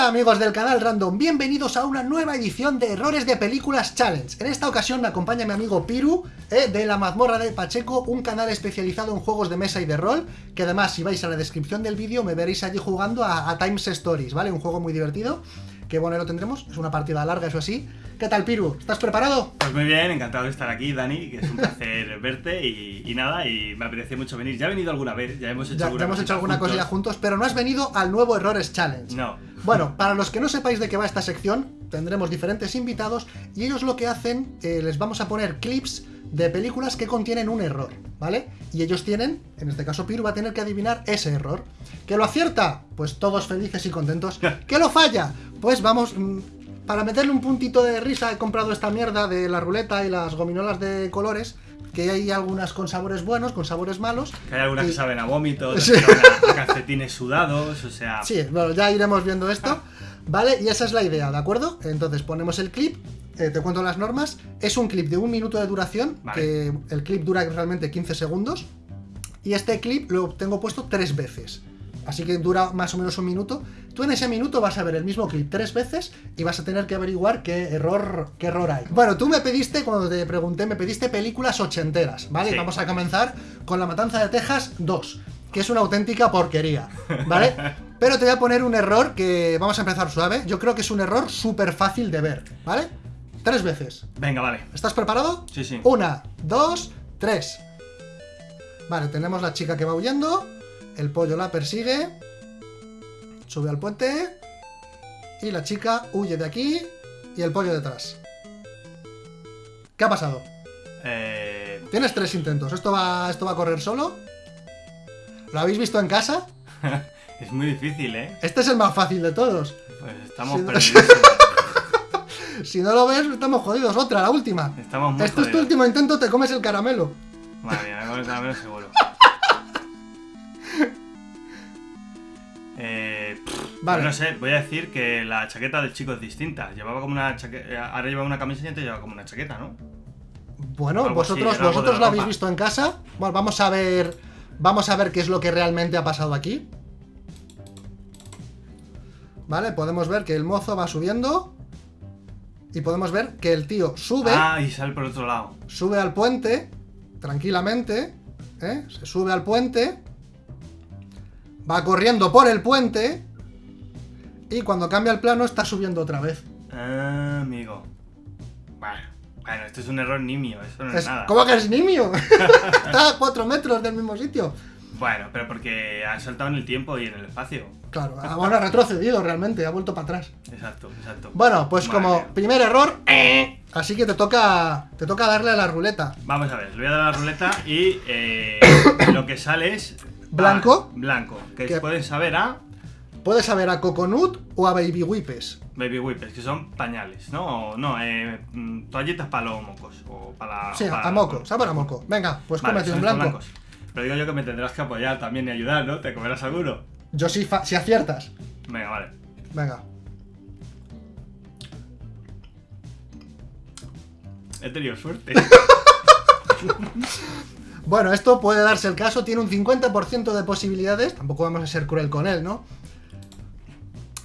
Hola amigos del canal Random, bienvenidos a una nueva edición de Errores de Películas Challenge. En esta ocasión me acompaña mi amigo Piru, eh, de la mazmorra de Pacheco, un canal especializado en juegos de mesa y de rol, que además si vais a la descripción del vídeo me veréis allí jugando a, a Times Stories, ¿vale? Un juego muy divertido, que bueno, lo tendremos, es una partida larga, eso así. ¿Qué tal Piru? ¿Estás preparado? Pues muy bien, encantado de estar aquí, Dani, que es un placer verte y, y nada, y me apetece mucho venir. Ya he venido alguna vez, ya hemos hecho Ya, alguna ya hemos hecho alguna juntos. cosilla juntos, pero no has venido al nuevo Errores Challenge. No. Bueno, para los que no sepáis de qué va esta sección, tendremos diferentes invitados y ellos lo que hacen, eh, les vamos a poner clips de películas que contienen un error, ¿vale? Y ellos tienen, en este caso Piru va a tener que adivinar ese error. ¿Que lo acierta? Pues todos felices y contentos. ¿Que lo falla? Pues vamos, mm, para meterle un puntito de risa he comprado esta mierda de la ruleta y las gominolas de colores, que hay algunas con sabores buenos, con sabores malos. Que hay algunas Y- que saben a vómito, Sí. a calcetines sudados, o sea... Sí, bueno, ya iremos viendo esto, ¿vale? Y esa es la idea, ¿de acuerdo? Entonces ponemos el clip, eh, te cuento las normas, es un clip de un minuto de duración, Vale. que el clip dura realmente 15 segundos, y este clip lo tengo puesto tres veces, así que dura más o menos un minuto. Tú en ese minuto vas a ver el mismo clip tres veces y vas a tener que averiguar qué error, qué error hay. Bueno, tú me pediste, cuando te pregunté, me pediste películas ochenteras, ¿vale? Sí. Vamos a comenzar con La Matanza de Texas 2, que es una auténtica porquería, ¿vale? Pero te voy a poner un error que vamos a empezar suave. Yo creo que es un error súper fácil de ver, ¿vale? Tres veces. Venga, vale. ¿Estás preparado? Sí, sí. Una, dos, tres. Vale, tenemos la chica que va huyendo. El pollo la persigue. Sube al puente. Y la chica huye de aquí. Y el pollo detrás. ¿Qué ha pasado? Eh... Tienes tres intentos. ¿Esto va, esto va a correr solo? ¿Lo habéis visto en casa? Es muy difícil, ¿eh? Este es el más fácil de todos. Pues estamos Sí, perdidos. Si no lo ves, estamos jodidos. Otra, la última. Estamos muy Este es tu último intento, te comes el caramelo. Madre mía, me a caramelo seguro. Vale. pues no sé, voy a decir que la chaqueta del chico es distinta. Llevaba como una chaqueta. Ahora lleva una camisa y antes llevaba como una chaqueta, ¿no? Bueno, Algo así, vosotros, vosotros la habéis visto en casa. Bueno, vamos a ver. Vamos a ver qué es lo que realmente ha pasado aquí. Vale, podemos ver que el mozo va subiendo. Y podemos ver que el tío sube, Ah, y sale por otro lado. sube al puente, tranquilamente. ¿eh? Se sube al puente. Va corriendo por el puente. Y cuando cambia el plano está subiendo otra vez. Ah, amigo. Bueno, bueno, esto es un error nimio, eso no es, Es- nada. ¿Cómo que es nimio? está a 4 metros del mismo sitio. Bueno, pero porque ha saltado en el tiempo y en el espacio. Claro, ah, bueno, ha retrocedido realmente, ha vuelto para atrás. Exacto, exacto. Bueno, pues Madre como mía. primer error, eh, así que te toca te toca darle a la ruleta. Vamos a ver, le voy a dar a la ruleta y eh, lo que sale es. ¿Blanco? ah, blanco. Que Que- pueden saber a Puedes saber a Coconut o a Baby Whippes. baby wipes, que son pañales, ¿no? O no, eh, mm, toallitas para los mocos. O para. Sí, para- a moco, saber a moco. Venga, pues Vale, cómete un blanco. blancos. Pero digo yo que me tendrás que apoyar también y ayudar, ¿no? ¿Te comerás seguro? Yo sí, fa- si aciertas. Venga, vale. Venga. He tenido suerte. Bueno, esto puede darse el caso, tiene un 50% de posibilidades. Tampoco vamos a ser cruel con él, ¿no?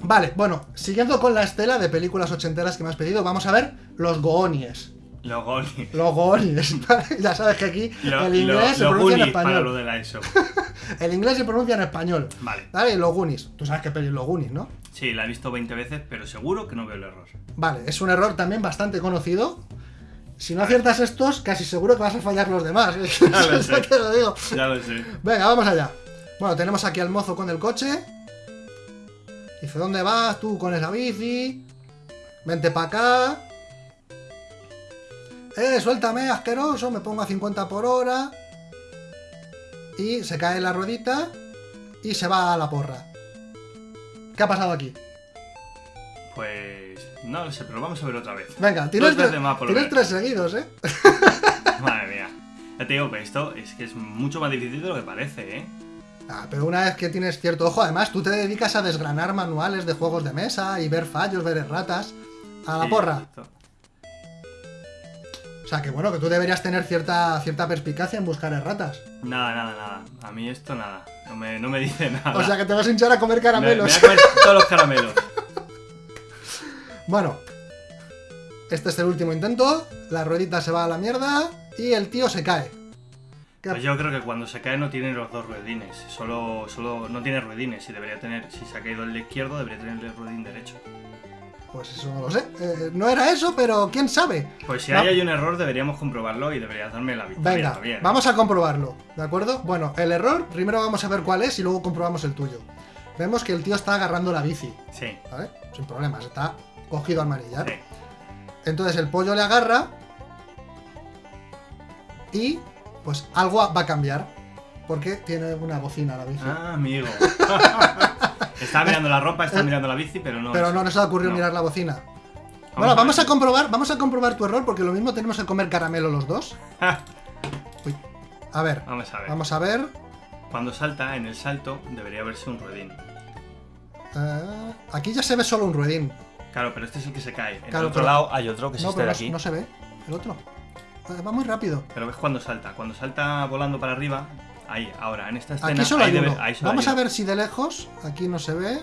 Vale, bueno, siguiendo con la estela de películas ochenteras que me has pedido, vamos a ver los Goonies. Los Goonies. Los Goonies. Ya sabes que aquí Lo- el inglés lo- se pronuncia en para español. lo de la ESO. El inglés se pronuncia en español. Vale. ¿Vale? Los Goonies. Tú sabes qué peli los Goonies, ¿no? Sí, la he visto 20 veces, pero seguro que no veo el error. Vale, es un error también bastante conocido. Si no aciertas estos, casi seguro que vas a fallar los demás. Ya lo sé. te lo digo. Ya lo sé. Venga, vamos allá. Bueno, tenemos aquí al mozo con el coche. Dice, ¿dónde vas tú con esa bici? Vente para acá. Eh, suéltame, asqueroso. Me pongo a 50 por hora. Y se cae la ruedita. Y se va a la porra. ¿Qué ha pasado aquí? Pues. No lo sé, pero vamos a ver otra vez. Venga, tienes, tres, tienes tres seguidos, ¿eh? Madre mía. Ya te digo que esto es que es mucho más difícil de lo que parece, ¿eh? Ah, pero una vez que tienes cierto ojo, además tú te dedicas a desgranar manuales de juegos de mesa y ver fallos, ver erratas. A la Sí, porra. O sea que bueno, que tú deberías tener cierta, cierta perspicacia en buscar erratas. Nada, nada, nada. A mí esto nada. No me, no me dice nada. O sea que te vas a hinchar a comer me, me caramelos. voy a comer todos los caramelos. Bueno, este es el último intento. La ruedita se va a la mierda y el tío se cae. ¿Qué- Pues yo creo que cuando se cae no tiene los dos ruedines. Solo, solo no tiene ruedines. Y debería tener, si se ha caído el izquierdo, debería tener el ruedín derecho. Pues eso no lo sé. Eh, no era eso, pero quién sabe. Pues si ahí hay un error, deberíamos comprobarlo y deberías darme la victoria Venga, también. vamos a comprobarlo, ¿de acuerdo? Bueno, el error, primero vamos a ver cuál es y luego comprobamos el tuyo. Vemos que el tío está agarrando la bici, Sí, ¿vale? Sin problemas, está cogido al manillar. sí. Entonces el pollo le agarra y pues algo va a cambiar. Porque tiene una bocina la bici. Ah, amigo. está mirando la ropa, está mirando la bici, pero no. Pero es- no nos ha ocurrido no. mirar la bocina. Vamos bueno, a vamos a comprobar, vamos a comprobar tu error porque lo mismo tenemos que comer caramelo los dos. Uy. A ver, Vamos a ver. vamos a ver. Cuando salta, en el salto, debería verse un ruedín. Eh, aquí ya se ve solo un ruedín. Claro, pero este es el que se cae. En Claro, el otro pero- lado hay otro que es No, este pero no, aquí. no se ve. El otro. Eh, Va muy rápido. Pero ves cuando salta. Cuando salta volando para arriba, ahí, ahora, en esta escena. Aquí solo ahí hay debe- uno. ahí solo Vamos hay a ver si de lejos. Aquí no se ve.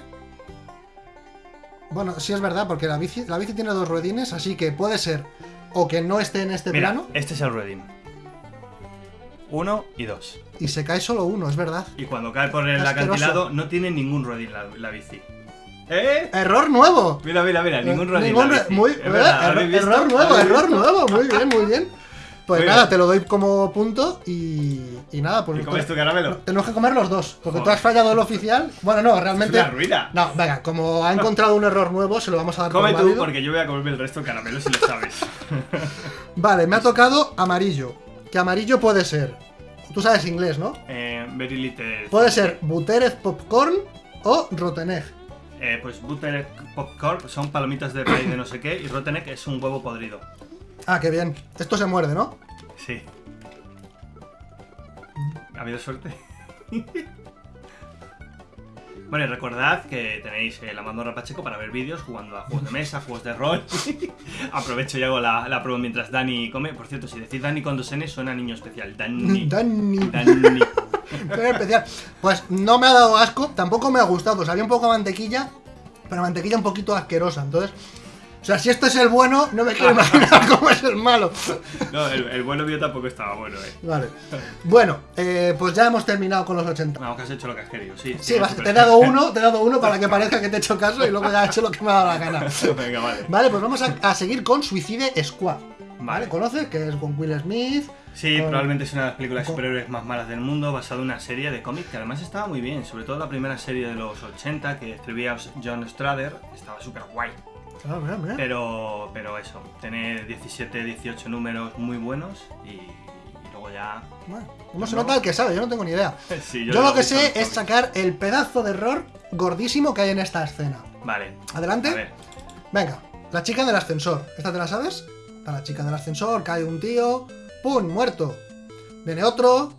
Bueno, sí es verdad, porque la bici, la bici tiene dos ruedines, así que puede ser o que no esté en este Mira, plano este es el ruedín. Uno y dos. y se cae solo uno, es verdad. Y cuando cae por el Asqueroso. acantilado, no tiene ningún ruedín la, la bici. ¿Eh? ¡Error nuevo! Mira, mira, mira, ningún ruedín. Ningún la re- bici. muy, eh, error, nuevo, ¿Habéis error nuevo, muy bien, muy bien. Pues Muy nada, bien. te lo doy como punto y, y nada, pues ¿Y comes tu caramelo? tenemos que comer los dos, porque tú has fallado el oficial. Bueno, no, Es realmente. una ruina. No, venga, como ha encontrado un error nuevo, se lo vamos a dar Come tú, válido. porque yo voy a comerme el resto de caramelos si lo sabes. Vale, me ha tocado amarillo. Que amarillo puede ser. Tú sabes inglés, ¿no? eh, very little. Puede ser Buttered Popcorn o Rotten Egg. Eh, pues Butter Popcorn son palomitas de raíz de no sé qué y Rotten Egg es un huevo podrido. Ah, qué bien. Esto se muerde, ¿no? Sí. ¿Ha habido suerte? Bueno, y recordad que tenéis eh, la Mandorra Pacheco para ver vídeos jugando a juegos de mesa, juegos de rol. Aprovecho y hago la, la prueba mientras Dani come. Por cierto, si decís Dani con dos N suena niño especial. Dani. Dani. Dani. Especial. Pues no me ha dado asco, tampoco me ha gustado. Sabía un poco a mantequilla, pero mantequilla un poquito asquerosa. Entonces, o sea, si esto es el bueno, no me quiero imaginar cómo es el malo. No, el, el bueno mío tampoco estaba bueno, eh. Vale. Bueno, eh, pues ya hemos terminado con los 80. Vamos, que has hecho lo que has querido, sí. Sí, vas- te he dado uno, te he dado uno para que parezca que te he hecho caso y luego ya he hecho lo que me ha dado la gana. Venga, vale. Vale, pues vamos a, a seguir con Suicide Squad. ¿Vale? ¿Conoces? Que es con Will Smith. Sí, con- probablemente es una de las películas con- superhéroes más malas del mundo, basada en una serie de cómics que además estaba muy bien, sobre todo la primera serie de los 80 que escribía John Strader, estaba súper guay. Ah, mira, mira. Pero, pero eso, tiene 17, 18 números muy buenos y, y luego ya... Bueno, ¿Cómo se nota el que sabe? Yo no tengo ni idea. Sí, Yo, lo que sé es sacar el pedazo de error gordísimo que hay en esta escena. Vale. Adelante. A ver, Venga, la chica del ascensor. ¿Esta te la sabes? Está la chica del ascensor, cae un tío. ¡Pum! Muerto. Viene otro.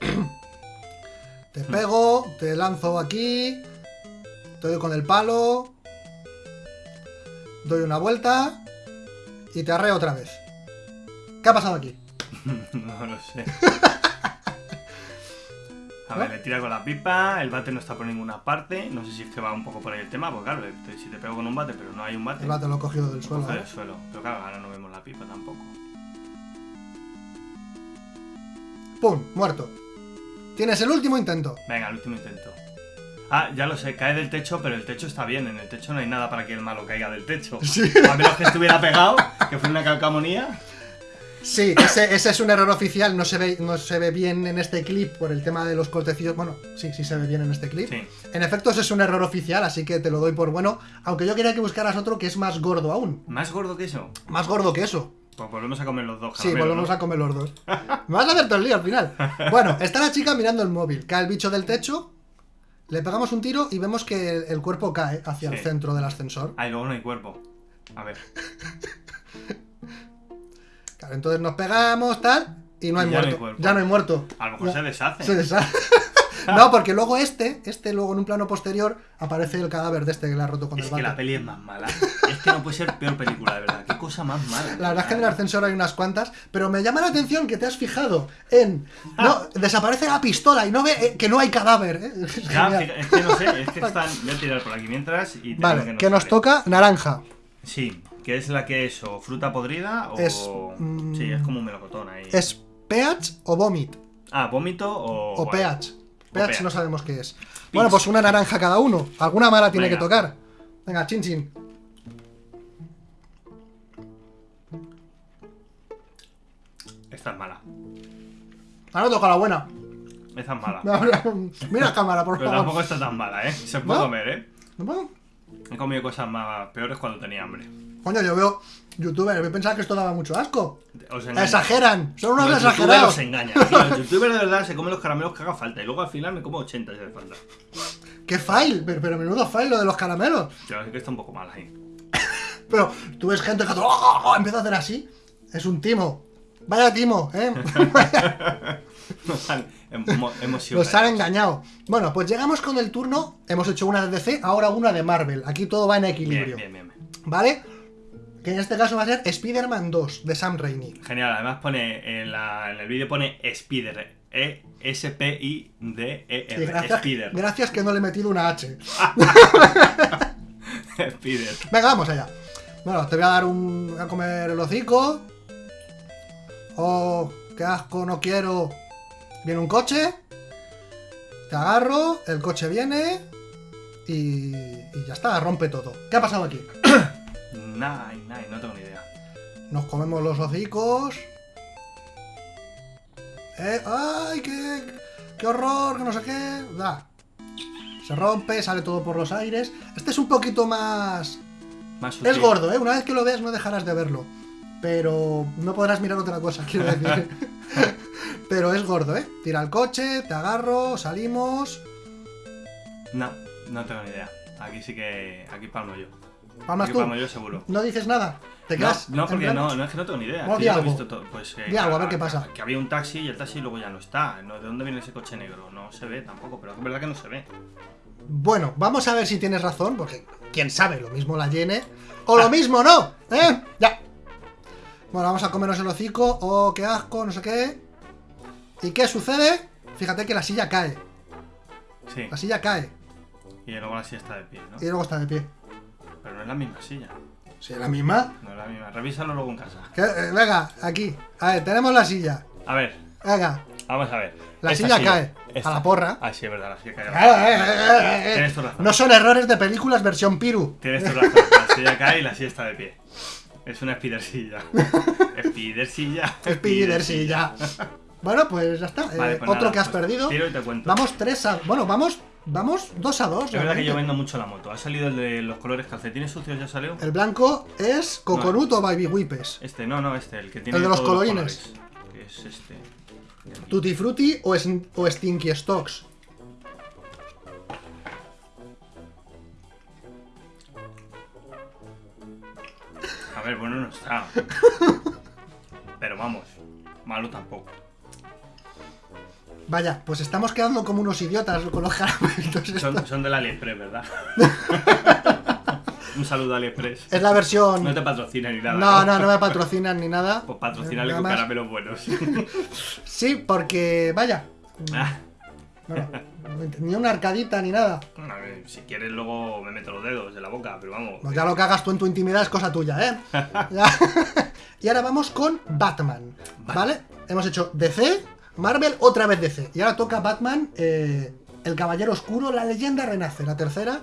te pego, te lanzo aquí. Te doy con el palo. Doy una vuelta. Y te arreo otra vez. ¿Qué ha pasado aquí? no lo sé. A ver, le tira con la pipa, el bate no está por ninguna parte, no sé si es que va un poco por ahí el tema, porque claro, si te pego con un bate pero no hay un bate, El bate lo he cogido del suelo. ¿eh? del suelo. Pero claro, ahora no vemos la pipa tampoco. ¡Pum! Muerto. Tienes el último intento. Venga, el último intento. Ah, ya lo sé, cae del techo, pero el techo está bien. En el techo no hay nada para que el malo caiga del techo. A menos que estuviera pegado, que fue una calcamonía. Sí, ese, ese es un error oficial, no se, ve, no se ve bien en este clip por el tema de los cortecillos. Bueno, sí, sí se ve bien en este clip. Sí. En efecto, ese es un error oficial, así que te lo doy por bueno. Aunque yo quería que buscaras otro que es más gordo aún. ¿Más gordo que eso? Más gordo que eso. Pues volvemos a comer los dos Sí, volvemos ¿no? a comer los dos. Me vas a hacer todo el lío al final. Bueno, está la chica mirando el móvil. Cae el bicho del techo. Le pegamos un tiro y vemos que el, el cuerpo cae hacia el centro del ascensor. Ah, y luego no hay cuerpo. A ver. Claro, entonces nos pegamos, tal, y no hay Y ya no hay muerto. ya no hay muerto. A lo mejor se deshace. Se deshace. no, porque luego este, este luego en un plano posterior aparece el cadáver de este que le ha roto con Es el que bate. la peli es más mala. Es que no puede ser peor película, de verdad. Qué cosa más mala. La verdad es que en el ascensor hay unas cuantas, pero me llama la atención que te has fijado en. No, desaparece la pistola y no ve eh, que no hay cadáver. ¿eh? Es Ya, es que no sé, es que están. Voy a tirar por aquí mientras y. Vale, nos que nos toca naranja. Sí, que es la que es o fruta podrida o. Es, mm, Sí, es como un melocotón ahí. ¿Es pH o vomit? Ah, vómito o. O bueno, pH. pH. no sabemos qué es. Bueno, pues una naranja cada uno. Alguna mala tiene Venga. que tocar. Venga, chin chin. Esta es mala. Ahora toca la buena. Esta es mala. Mira la cámara, por Pero favor. tampoco está tan mala, ¿eh? Se puede ¿No? comer, ¿eh? ¿No? He comido cosas más peores cuando tenía hambre. Coño, yo veo youtubers, yo pensaba que esto daba mucho asco. Os. Exageran, son unos Los exagerados. los engañan. Los youtubers de verdad se comen los caramelos que haga falta. Y luego al final me como 80 si hace falta. ¡Qué fail! Pero, pero menudo fail lo de los caramelos. Yo sé que está un poco mal ahí. Pero tú ves gente que ¡oh, oh, oh! empieza a hacer así. Es un timo. Vaya timo, ¿eh? Nos han, sido Nos han engañado. Bueno, pues llegamos con el turno. Hemos hecho una de DC, ahora una de Marvel. Aquí todo va en equilibrio. bien, bien. bien. ¿Vale? Que en este caso va a ser Spider-Man 2 de Sam Raimi. Genial, además pone en, la- en el vídeo pone Spider. E S P I D E Sí, R. gracias, Spider. gracias que no le he metido una H. Spider. Venga, vamos allá. Bueno, te voy a dar un. a comer el hocico. Oh, qué asco, no quiero. Viene un coche. Te agarro, el coche viene. Y, y ya está, rompe todo. ¿Qué ha pasado aquí? Nay, nay, no tengo ni idea. Nos comemos los hocicos. Eh, ¡Ay, qué, qué horror! Que no sé qué. Da. Se rompe, sale todo por los aires. Este es un poquito más. Más Es gordo, ¿eh? Una vez que lo veas no dejarás de verlo. Pero no podrás mirar otra cosa, quiero decir. Pero es gordo, ¿eh? Tira el coche, te agarro, salimos. No, no tengo ni idea. Aquí sí que. Aquí palmo yo. Palmas tú. palmo yo seguro. No dices nada. Te quedas. no, porque no, no es que no tengo ni idea. Que di lo he algo. visto todo. Pues, eh, Di algo, a ver qué pasa. Que había un taxi y el taxi luego ya no está. ¿De dónde viene ese coche negro? No se ve tampoco, pero es verdad que no se ve. Bueno, vamos a ver si tienes razón, porque quién sabe, lo mismo la llene. O lo mismo no, ¿eh? Ya. Bueno, vamos a comernos el hocico. Oh, qué asco, no sé qué. ¿Y qué sucede? Fíjate que la silla cae. Sí. La silla cae. Y luego la silla está de pie, ¿no? Y luego está de pie. Pero no es la misma silla. Sí, la misma. No es la misma. Revísalo luego en casa. Eh, venga, aquí. A ver, tenemos la silla. A ver, Venga. vamos a ver. La Esta silla cae. A la porra. Ah, sí, es verdad, la silla cae. Eh, eh, eh, eh. Tienes tu razón. No son errores de películas versión Piru. Tienes tu razón. La silla cae y la silla está de pie. Es una spider silla. Spider silla. Spider silla. Bueno, pues ya está. Eh, Vale, pues otro nada, que has pues perdido. Tiro y te cuento. Vamos 3 a. Bueno, vamos. Vamos 2 a 2. Es verdad que yo vendo mucho la moto. Ha salido el de los colores calcetines sucios, ya salió. El blanco es Coconut o Baby Whippes. Este, no, no, este, el que tiene El de los colorines. Que es este. Tutti Frutti o, es- o Stinky Stocks. A ver, bueno no está. Pero vamos, malo tampoco. Vaya, pues estamos quedando como unos idiotas con los caramelos. estos. Son, son del AliExpress, ¿verdad? Un saludo a AliExpress. Es la versión. No te patrocina ni nada. No, no, no me patrocinan ni nada. Pues patrocinarle Nada con caramelos buenos. Sí, porque, vaya. Ah, bueno, ni una arcadita ni nada. ver, si quieres luego me meto los dedos en la boca, pero vamos. Pues ya lo que hagas tú en tu intimidad es cosa tuya, ¿eh? Y ahora vamos con Batman, ¿vale? Hemos hecho DC, Marvel, otra vez DC. Y ahora toca Batman, eh, El Caballero Oscuro, La Leyenda Renace, la tercera,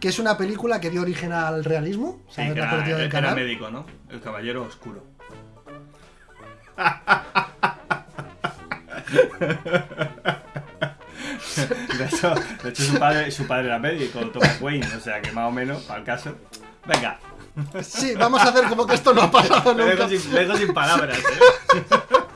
que es una película que dio origen al realismo. Sí, ¿Sabes que la era, del era canal? médico, ¿no? El caballero oscuro. De hecho, de hecho su, padre, su padre era médico, Thomas Wayne, o sea que más o menos, para el caso. Venga, Sí, vamos a hacer como que esto no ha pasado me dejo nunca. sin, me dejo sin palabras. ¿eh?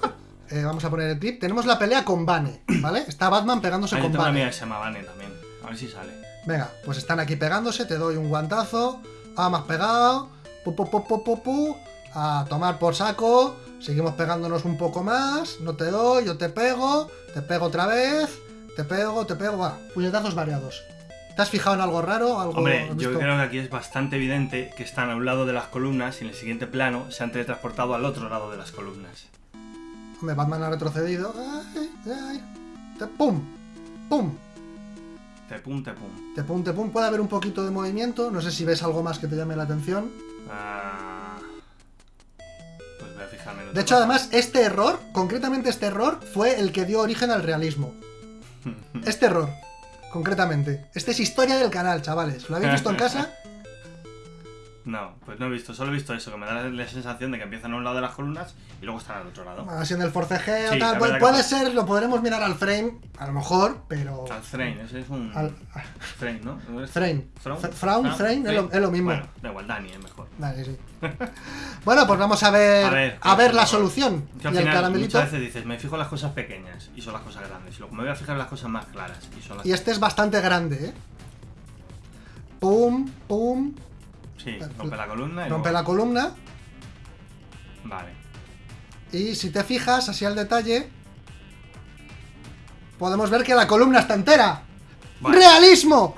Eh, vamos a poner el clip. Tenemos la pelea con Bane, ¿vale? Está Batman pegándose Ah, con una Bane. que se llama Vane también. A ver si sale. Venga, pues están aquí pegándose, te doy un guantazo. Ah, has pegado. Pu, pu, pu, pu. A tomar por saco. Seguimos pegándonos un poco más. No te doy, yo te pego. Te pego otra vez. Te pego, te pego. Va, puñetazos variados. ¿Te has fijado en algo raro? ¿Algo Hombre, yo creo que aquí es bastante evidente que están a un lado de las columnas y en el siguiente plano se han teletransportado al otro lado de las columnas. Hombre, Batman ha retrocedido. Ay, ay. Te- ¡Pum! ¡Pum! Tepum, tepum. Tepum, tepum. Puede haber un poquito de movimiento. No sé si ves algo más que te llame la atención. Ah, pues voy a fijarme en De hecho, además, este error, concretamente este error, fue el que dio origen al realismo. Este error, concretamente. Este es historia del canal, chavales. ¿Lo habéis visto en casa? No, pues no he visto, solo he visto eso, que me da la, la sensación de que empiezan a un lado de las columnas y luego están al otro lado. Así en el forcejeo, Sí, tal. puede ser, lo podremos mirar al frame, a lo mejor, pero. Al Thrain, ese es un. Al- Thrain, ¿no? ¿No Frame. Thrawn? F- Thrawn, Thrain, es lo- es lo mismo. Bueno, da igual, Dani es mejor. Vale, sí. Bueno, pues vamos a ver, A a ver, la solución. Al y el final caramelito. muchas veces dices, me fijo en las cosas pequeñas y son las cosas grandes. Y luego me voy a fijar en las cosas más claras y son las. Y este es bastante grande, ¿eh? Pum, pum. Sí, rompe la columna y Rompe luego- la columna. Vale. Y si te fijas, así al detalle, podemos ver que la columna está entera. Vale. ¡Realismo!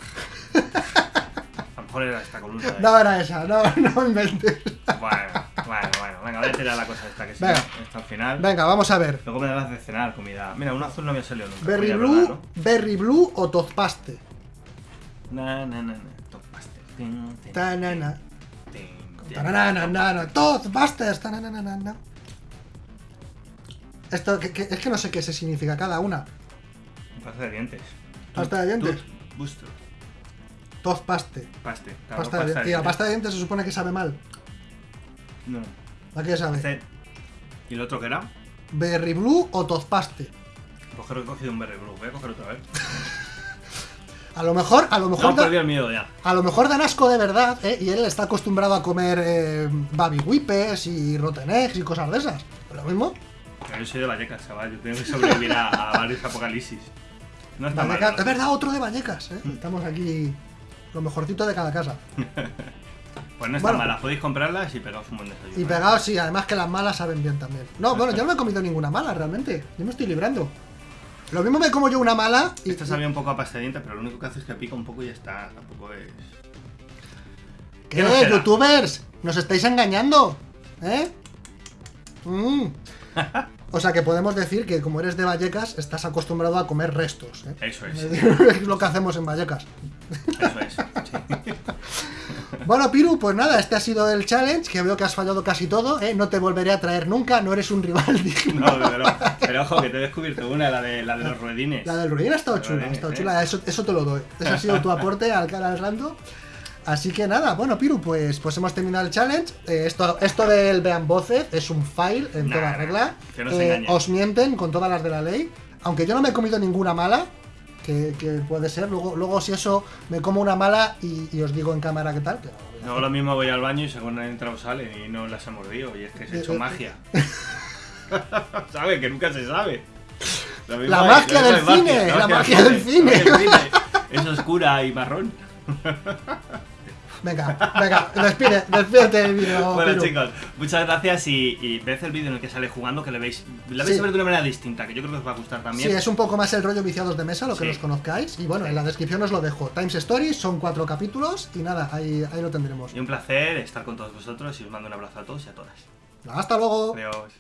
A lo mejor era esta columna. No era esa, no, no inventes. Bueno, bueno, bueno. Venga, voy a tirar la cosa esta que. Venga. Hasta el final. Venga, vamos a ver. Luego me darás de cenar comida. Mira, un azul no me ha salido nunca. Berry Blue, ¿verdad, Berry Blue o Tozpaste. no? Na, na, na, paste. Tanana. Tozpastes. tananana. Esto que, que- es que no sé qué se significa cada una. Pasta de dientes. Pasta de dientes. Booster. Tozpaste. Paste. Claro, Pasta de dientes. Y la pasta de dientes se supone que sabe mal. No. ¿A qué sabe? Este- ¿Y el otro qué era? Berry Blue o Tozpaste. Pues creo que he cogido un Berry Blue. Voy a coger otra vez. A lo mejor, a lo mejor, No, da- perdí el miedo ya. a lo mejor dan asco de verdad, ¿eh? Y él está acostumbrado a comer eh, baby whippes y rotten eggs y cosas de esas. Lo mismo. Pero yo soy de Vallecas, chaval. Yo tengo que sobrevivir a, a varios apocalipsis. No está mal. ¿no? es verdad, otro de Vallecas, ¿eh? Estamos aquí lo mejorcito de cada casa. Pues no está Bueno. mala. Podéis comprarlas y pegaos un buen desayuno. Y pegados, sí, además que las malas saben bien también. No, bueno, yo no me he comido ninguna mala realmente. Yo me estoy librando. Lo mismo me como yo una mala y. Esta sabía un poco a pasta de dientes, pero lo único que hace es que pica un poco y ya está. Tampoco es. ¿Qué, ¿Qué nos queda? youtubers? ¿Nos estáis engañando? ¿Eh? Mm. O sea que podemos decir que como eres de Vallecas, estás acostumbrado a comer restos. ¿eh? Eso es. Es lo que hacemos en Vallecas. Eso es. sí. Bueno, Piru, pues nada, este ha sido el challenge, que veo que has fallado casi todo, ¿eh? No te volveré a traer nunca, no eres un rival digno. No, luego. Pero ojo, que te he descubierto una, la de, la de los ruedines. La del ruin ha estado La chula, ha estado ¿eh? chula, eso, eso te lo doy. Ese ha sido tu aporte al canal Rando. Así que nada, bueno, Piru, pues, pues hemos terminado el challenge. Eh, esto, esto del Vean Voces es un file en Nah, toda regla. que no se Eh, os mienten con todas las de la ley. Aunque yo no me he comido ninguna mala, que, que puede ser. Luego, luego si eso, me como una mala y, y os digo en cámara qué tal. que no No, lo mismo voy al baño y según entra o sale y no las he mordido. Y es que se ha hecho Eh, eh, magia. ¿Sabe? Que nunca se sabe. La hay- la magia magia del cine. la magia del cine. Es oscura y marrón. Venga, venga, despide, despídete del vídeo. bueno, Piru. chicos, muchas gracias y, y ved el vídeo en el que sale jugando, que le veis, la vais Sí. a ver de una manera distinta, que yo creo que os va a gustar Sí, también. es un poco más el rollo viciados de mesa, lo que Sí. los conozcáis. Y bueno, en la descripción os lo dejo. Times Stories son cuatro capítulos y nada, ahí, ahí lo tendremos. Y un placer estar con todos vosotros y os mando un abrazo a todos y a todas. Hasta luego. Adiós.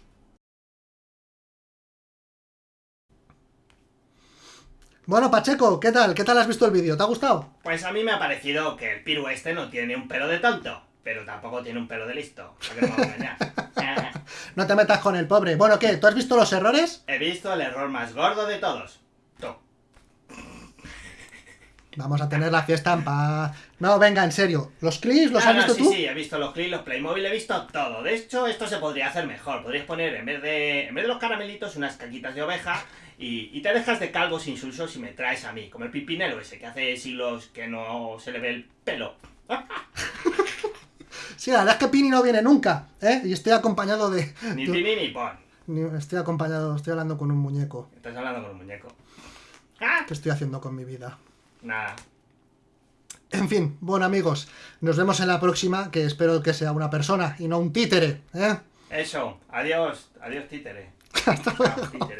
Bueno, Pacheco, ¿qué tal? ¿Qué tal has visto el vídeo? ¿Te ha gustado? Pues a mí me ha parecido que el piru este no tiene un pelo de tonto, pero tampoco tiene un pelo de listo. ¿Para qué nos vamos a engañar? No te metas con el pobre. Bueno, ¿qué? ¿Tú has visto los errores? He visto el error más gordo de todos. Tú. Vamos a tener la fiesta en paz. No, venga, en serio. ¿Los clips los Ah, has no, visto sí, tú? sí, he visto los clips, los Playmobil, he visto todo. De hecho, esto se podría hacer mejor. Podrías poner, en vez de, en vez de los caramelitos, unas caquitas de oveja y, y te dejas de calvos insulsos y me traes a mí, como el pipinelo ese, que hace siglos que no se le ve el pelo. Sí, la verdad es que Pini no viene nunca, ¿eh? Y estoy acompañado de... Ni tini ni pon. Estoy acompañado, estoy hablando con un muñeco. Estás hablando con un muñeco. ¡Ah! ¿Qué estoy haciendo con mi vida? Nada. En fin, bueno amigos, nos vemos en la próxima, que espero que sea una persona y no un títere, ¿eh? Eso. Adiós. Adiós, títere. Chao, títere.